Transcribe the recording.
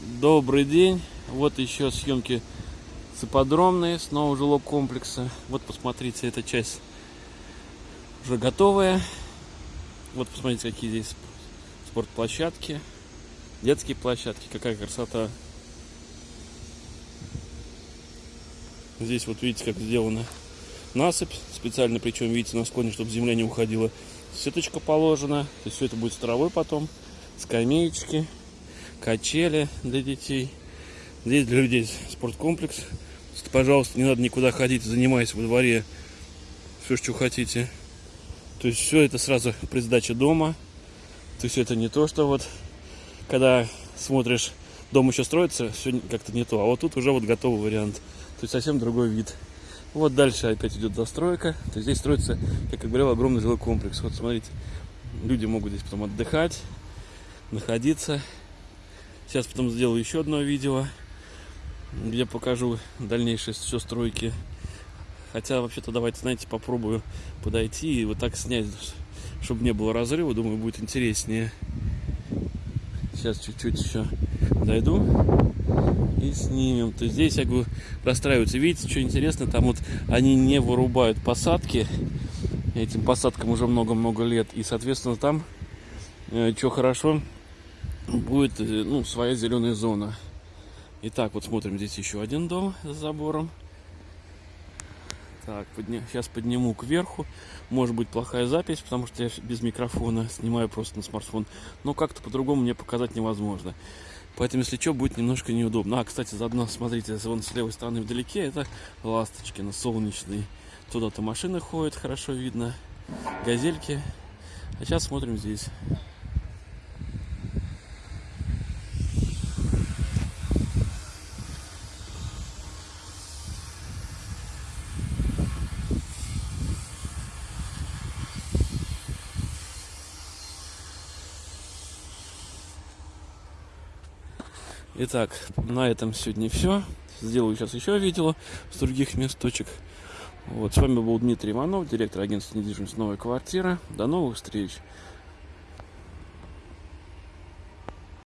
Добрый день. Вот еще съемки с ипподромные, снова жилого комплекса. Вот посмотрите, эта часть уже готовая. Вот посмотрите, какие здесь спортплощадки, детские площадки, какая красота. Здесь вот видите, как сделана насыпь специально, причем видите на склоне, чтобы земля не уходила. Сеточка положена, то есть все это будет с травой потом, скамеечки, качели для детей. Здесь для людей спорткомплекс. Пожалуйста, не надо никуда ходить, занимаясь во дворе все, что хотите. То есть все это сразу при сдаче дома. То есть это не то, что вот когда смотришь, дом еще строится, все как-то не то. А вот тут уже вот готовый вариант. То есть совсем другой вид. Вот дальше опять идет застройка. То есть здесь строится, как я говорил, огромный жилой комплекс. Вот смотрите, люди могут здесь потом отдыхать, находиться. Сейчас потом сделаю еще одно видео, где покажу дальнейшие все стройки. Хотя вообще-то давайте, знаете, попробую подойти и вот так снять, чтобы не было разрыва. Думаю, будет интереснее. Сейчас чуть-чуть еще дойду и снимем. То есть здесь, я говорю, расстраиваются. Видите, что интересно, там вот они не вырубают посадки. Этим посадкам уже много-много лет. И, соответственно, там, э, что хорошо, будет э, ну, своя зеленая зона. Итак, вот смотрим, здесь еще один дом с забором. Так, подня... сейчас подниму кверху. Может быть плохая запись, потому что я без микрофона снимаю просто на смартфон. Но как-то по-другому мне показать невозможно. Поэтому, если что, будет немножко неудобно. А, кстати, заодно, смотрите, вон с левой стороны вдалеке, это ласточки на солнечный. Туда-то машины ходят, хорошо видно. Газельки. А сейчас смотрим здесь. Итак, на этом сегодня все. Сделаю сейчас еще видео с других месточек. Вот, с вами был Дмитрий Иванов, директор агентства недвижимости «Новая квартира». До новых встреч!